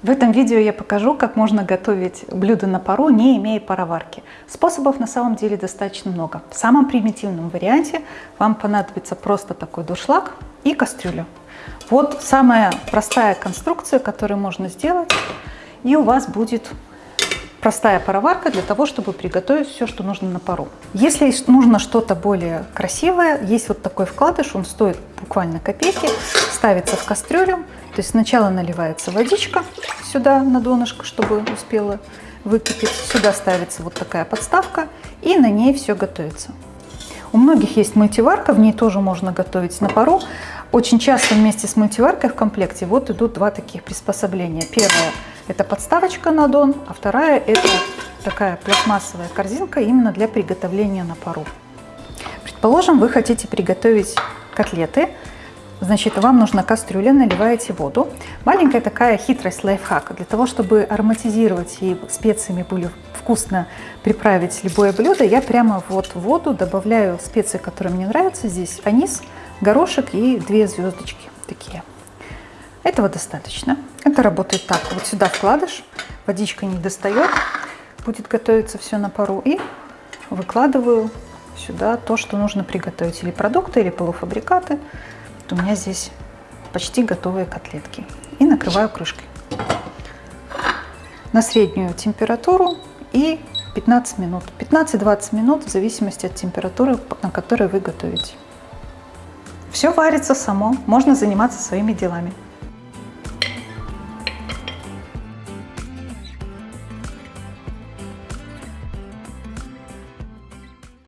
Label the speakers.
Speaker 1: В этом видео я покажу, как можно готовить блюдо на пару, не имея пароварки. Способов на самом деле достаточно много. В самом примитивном варианте вам понадобится просто такой дуршлаг и кастрюля. Вот самая простая конструкция, которую можно сделать, и у вас будет простая пароварка для того, чтобы приготовить все, что нужно на пару. Если нужно что-то более красивое, есть вот такой вкладыш, он стоит буквально копейки, ставится в кастрюлю, то есть сначала наливается водичка сюда на донышко, чтобы успела выкипеть, сюда ставится вот такая подставка, и на ней все готовится. У многих есть мультиварка, в ней тоже можно готовить на пару. Очень часто вместе с мультиваркой в комплекте вот идут два таких приспособления. Первое это подставочка на дон, а вторая это такая пластмассовая корзинка именно для приготовления на пару. Предположим, вы хотите приготовить котлеты, значит, вам нужна кастрюля, наливаете воду. Маленькая такая хитрость, лайфхак, для того, чтобы ароматизировать и специями были вкусно приправить любое блюдо, я прямо вот в воду добавляю специи, которые мне нравятся. Здесь анис, горошек и две звездочки такие. Этого достаточно. Это работает так. Вот сюда вкладыш, водичка не достает, будет готовиться все на пару. И выкладываю сюда то, что нужно приготовить. Или продукты, или полуфабрикаты. Вот у меня здесь почти готовые котлетки. И накрываю крышкой. На среднюю температуру и 15 минут. 15-20 минут в зависимости от температуры, на которой вы готовите. Все варится само, можно заниматься своими делами.